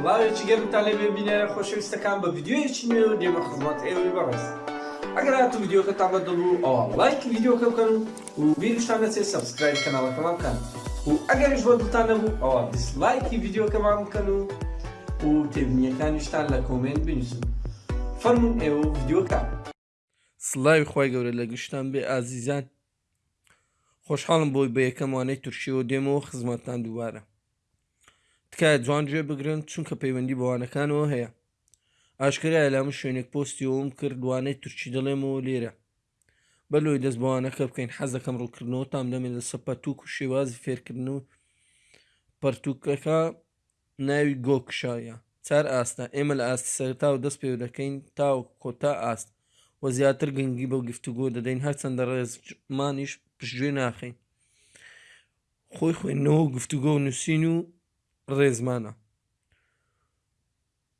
سڵاوێکی گەرمتان لێ بێ بینەرە خۆشەویستەکان بە ڤیددیوەیەکی نوێ و دێمە خزمەت ئێوەی بەڕێز ئەگەر هاتو ڤیددیوکەتان بە دڵ و ئەوە لایکی ڤیددیوکە بکەن و و بیرشتان نەچێت سەبسکرایب کەناڵەکەمان بکەن و ئەگەریش بۆ دڵتان نەبوو ئەوە دیسلایکی ڤیددیوکەمان بکەن و و تێبینیەکانیشتان لە کۆمێنت بنووسن فەرمون ئێوە ڤیددیوکە سڵاوی خوای گەورە لە گشتان بێ ئازیزان خۆشحاڵم بۆی بە یەکەموانەی تورکیەوە دێمەوە خزمەتتان دووبارە تکایە جوان گوێ بگرن چونکە پەیوەندی بەوانەکانەوە هەیە ئاشکرای لامە شوێنێک پۆستیەوەم کردوانەی تورکی دەڵێمەوە لێرە بەلۆی دەست بەوانەکە بکەین حەزەکەم ڕووکردنەوە تام دەمێن لە سەپەتوک و شێوازی فێرکردن و پەرتوکەکە ناوی گۆ کشایە چار ئاستە، ئێمە لە ئاستی سەرەتاوە دەست پێ دەکەین تاوەکو کۆتا ئاست و زیاتر گرنگی بە گفتوگۆ دەدەین هەرچەندە ڕێزمانیش پشتگوێ ناخەین. خۆی خوێندنەوە و گفتوگۆ و نووسین و ڕێزمانە.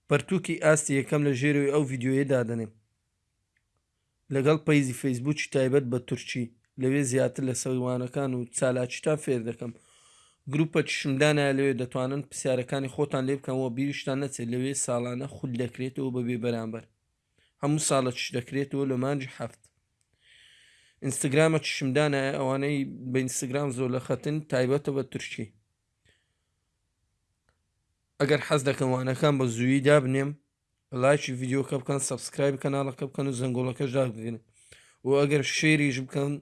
پەرتووکی ئاستی یەکەم لە ژێرەوەی ئەو ڤیدیۆیە دادەنێم. لەگەڵ پەیجی فەیسبووکی تایبەت بە تورکی، لەوێ زیاتر لە سەوی وانەکان و چالاکیتان فێر دەکەم. گروپەکیشم دانایە لەوێ دەتوانن پرسیارەکانی خۆتان لێ بکەن و بیریشتان نەچێت لەوێ ساڵانە خول دەکرێتەوە بە بێ بەرامبەر. هەموو ساڵەکیش دەکرێتەوە لە مانگی حەفت. ئینستگرامەکیشم دانایە ئەوانەی بە ئینستگرام زۆر لە خەتن تایبەتە بە تورکی. ئەگەر حەز دەکەن وانەکان بە زوویی دابنێم لایکی ڤیدیۆکە بکەن سەبسکرایب کەناڵەکە بکەن و زەنگۆڵەکەش داگرن و ئەگەر شێریش بکەن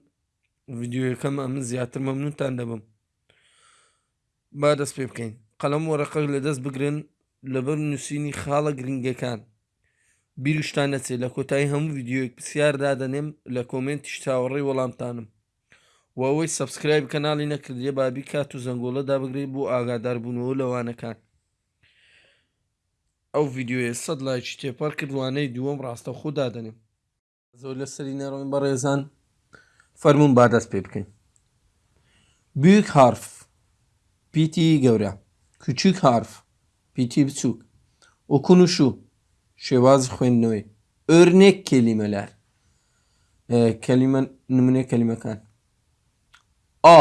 ڤیددیوەکەم ئەمن زیاتر مەمنونتان دەبم با دەست پێ بکەین قەلم و ڕقەک لە دەست بگرن لەبەر نووسینی خاڵە گرنگەکان بیرشتان نەچێ لە کۆتایی هەموو ڤیددیوەک پرسیار دادەنێم لە کۆمنتی چاوەڕێی وەڵامتانم و ئەوەی سەبسکرایب کەناڵی نەکردێ بابی کات و زەنگۆڵە دابگرێت بۆ ئاگاداربوونەوە لەوانەکان ئەو ڤیدیۆیە سەد لایکی تێپەر کرد وانەی دووەم ڕاستەوخۆ دادەنێم. زۆر لەسەری نەڕۆین بەڕێزان فەرموون با دەست پێ بکەین بووک هارف پیتی گەورە کوچوک هارف پیتی بچووک ئۆکونوشو شێوازی خوێندنەوەی ئۆرنێک کێلیمەلار کەلیمە نمونێ کەلیمەکان ئا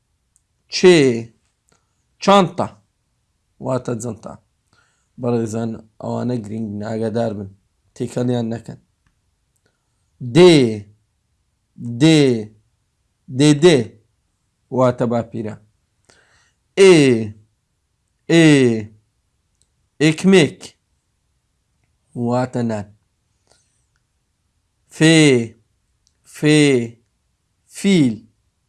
چێ، چانتا، واتە جنتا. بەڕێزان ئەوانە گرینگن ئاگادار بن تێکەڵیان نەکەن. دێ، دێ، دێ دێ، واتە باپیرە. ئێ، ئێ، ئێکمێک، واتە نان. فێ، فێ، فیل.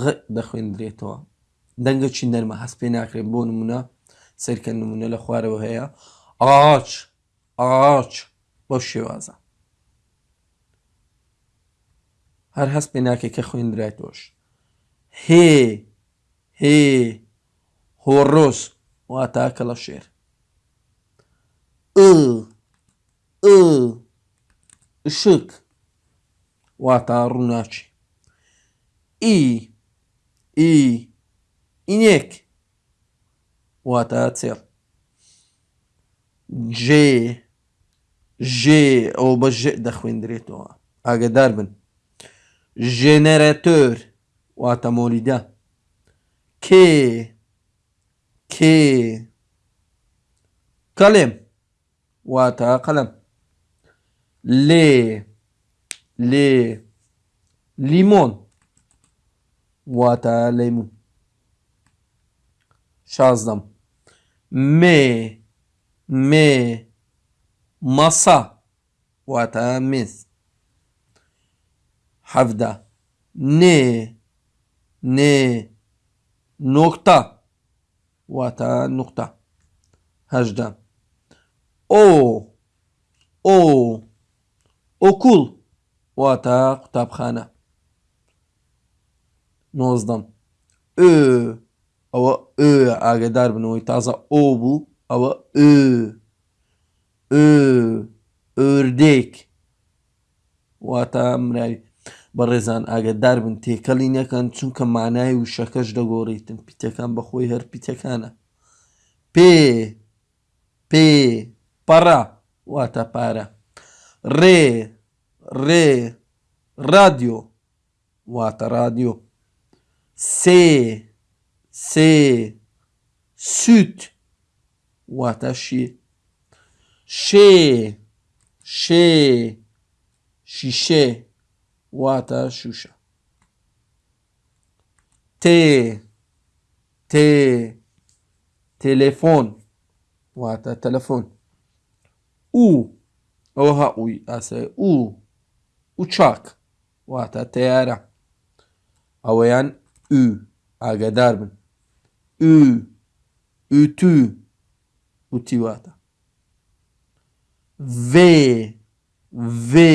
غ دەخوێندرێتەوە. دەنگێکی نەرمە هەست پێ ناکرێت بۆ نموونە سەیرکە نموونە لە خوارەوە هەیە، ئاچ، ئاچ، بەو شێوازە. هەر هەست پێ ناکەی کە خوێندرایتەوەش. هێ، هێ، هۆڕۆس واتا کەڵەشێر. ئڵ، ئڵ، شک. واتا ڕووناکی. ئی، ئی، ئینێک، واتا چێڵ. ژێ، ژێ، ئەوە بە ژێ دەخوێندرێتەوە، ئاگەدار بن. ژێنێرەتۆر، واتا مۆلیدە. کێ، کێ، کەلێم. واتە، قەلەم. لێ، لێ، لیمۆن. واتە، لەیموو. شازدەم. مێ، مێ، مەسە. واتە، مێز. حەڤدە. نێ، نێ، نۆکتە. واتا نوقتە هەژدە. ئۆ ئۆ ئۆکوڵ واتا قوتابخانە نۆزدەم. ئۆ ئەوە ئۆ ئاگەدار بنەوەی تازە ئۆ بوو ئەوە ئۆ ئۆ ئۆردێک واتا مناوی بەڕێزان ئاگەدار بن تێکەڵی نەکەن چونکە مانای وشەکەش دەگۆڕیتن پیتەکان بەخۆی هەر پیتەکانە پێ پێ پەڕە واتا پارە ڕێ ڕێ ڕادیۆ واتە ڕادیۆ. سێ سێ سوت واتە شیر. شێ شێ شیشێ واتە شوشە. تێ تێ تێلێفۆن واتە تەلەفۆن. ئوو ئەوها ئووی ئاسای ئوو ئوچاک. واتە تەیارە ئەوەیان ئو ئاگەدار بن ئو ئوتو وتی واتە ڤێ ڤێ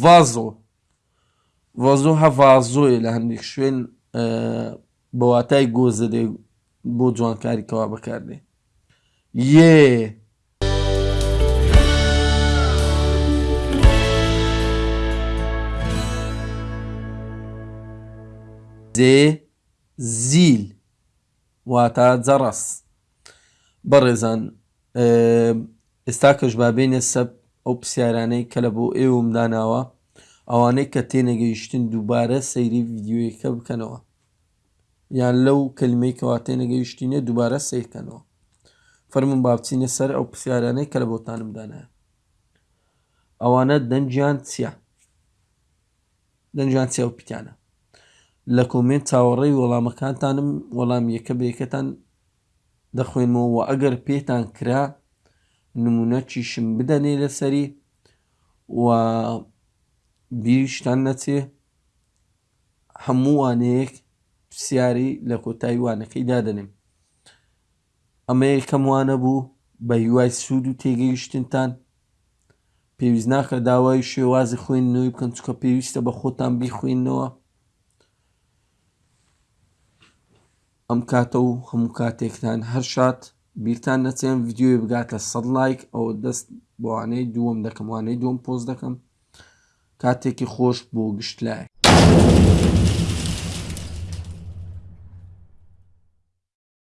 ڤازۆ ڤازۆ هەڤازۆی لە هەندێک شوێن بە واتای گۆزەرێ بۆ جوانکاری کەوا بەکاردێ یێ. زێ، زیل، واتە جەڕەس. بەڕێزان ئێستاکەش با بێینە سەر ئەو پرسیارانەی کە لە بۆ ئێوەم داناوە ئەوانەی کە تێنەگەیشتن دووبارە سەیری ڤیددیویەکە بکەنەوە یان لەو کەلمەی کەوا تێنەگەیشتینە دووبارە سیرکەنەوە فەرمون با بچینە سەر ئەو پرسیارانەی کە لە بۆتانم دانایە ئەوانە دەنجیان چییە دەنگیان چیە و پتیانە. لە کۆمێنت چاوەڕێی وەڵامەکانتانم وەڵام یەکە بە یەکەتان دەخوێنمەوە وە ئەگەر پێتان کرا نمونەکیشم بدەنێ لەسەری و بیریشتان نەچێ هەموو وانەیەک پرسیاری لە کۆتای وانەکەی دادەنێم ئەمە یەکەم وانە بوو، بە هیوای سوود و تێگەیشتنتان. پێویست ناکات داوای شێوازی خوێندنەوەی بکەن، چونکە پێویستە بە خۆتان بیخوێننەوە. ئەم کاتە و هەموو کاتێکتان هەر شاد بیرتان نەچێن ڤیدیۆی بگاتە سەد لایک ئەوە دەست بۆوانەی دووەم دەکەم وانەی دووەم پۆست دەکەم کاتێکی خۆش بۆ گشت لای